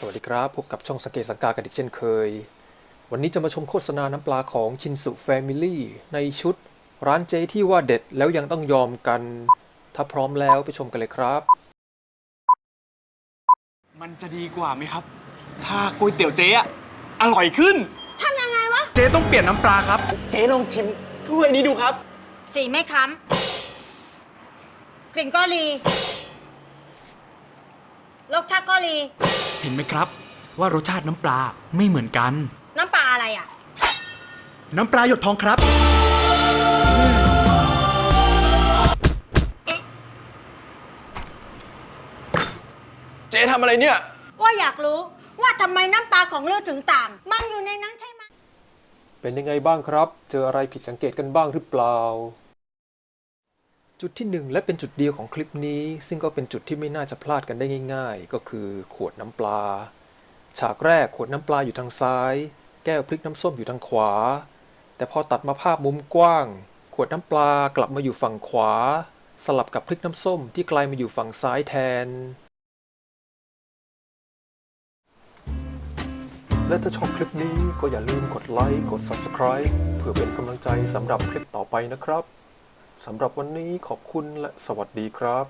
สวัสดีครับ พบกับช่องสงเกตสังกากันอีกเช่นเคย วันนี้จะมาชมโฆษณาน้ำปลาของชินสุแฟมิลี่ในชุด ร้านเจที่ว่าเด็ดแล้วยังต้องยอมกัน ถ้าพร้อมแล้วไปชมกันเลยครับ มันจะดีกว่าไหมครับ ถ้าก๋วยเตี๋ยวเจ๊อะอร่อยขึ้น ทำยังไงวะ เจ๊ต้องเปลี่ยนน้ำปลาครับ เจ๊ลองชิมถ้วยนี้ดูครับ สีไม่ค้ำกลิ่นก็รี รสชาติก็รี เห็นไหมครับ ว่ารสชาติน้ำปลาไม่เหมือนกัน น้ำปลาอะไรอะ น้ำปลาหยดทองครับ เจ๊ทำอะไรเนี่ย ว่าอยากรู้ว่าทำไมน้ำปลาของเลือดถึงต่าง มันอยู่ในนั้นใช่ไหม เป็นยังไงบ้างครับ เจออะไรผิดสังเกตกันบ้างหรือเปล่า จุดที่หนึ่งและเป็นจุดเดียวของคลิปนี้ ซึ่งก็เป็นจุดที่ไม่น่าจะพลาดกันได้ง่าย ๆ ก็คือขวดน้ำปลา ฉากแรกขวดน้ำปลาอยู่ทางซ้าย แก้วพริกน้ำส้มอยู่ทางขวา แต่พอตัดมาภาพมุมกว้าง ขวดน้ำปลากลับมาอยู่ฝั่งขวา สลับกับพริกน้ำส้มที่กลายมาอยู่ฝั่งซ้ายแทน และถ้าชอบคลิปนี้ก็อย่าลืมกดไลค์กด Subscribe เพื่อเป็นกำลังใจสำหรับคลิปต่อไปนะครับ สำหรับวันนี้ขอบคุณและสวัสดีครับ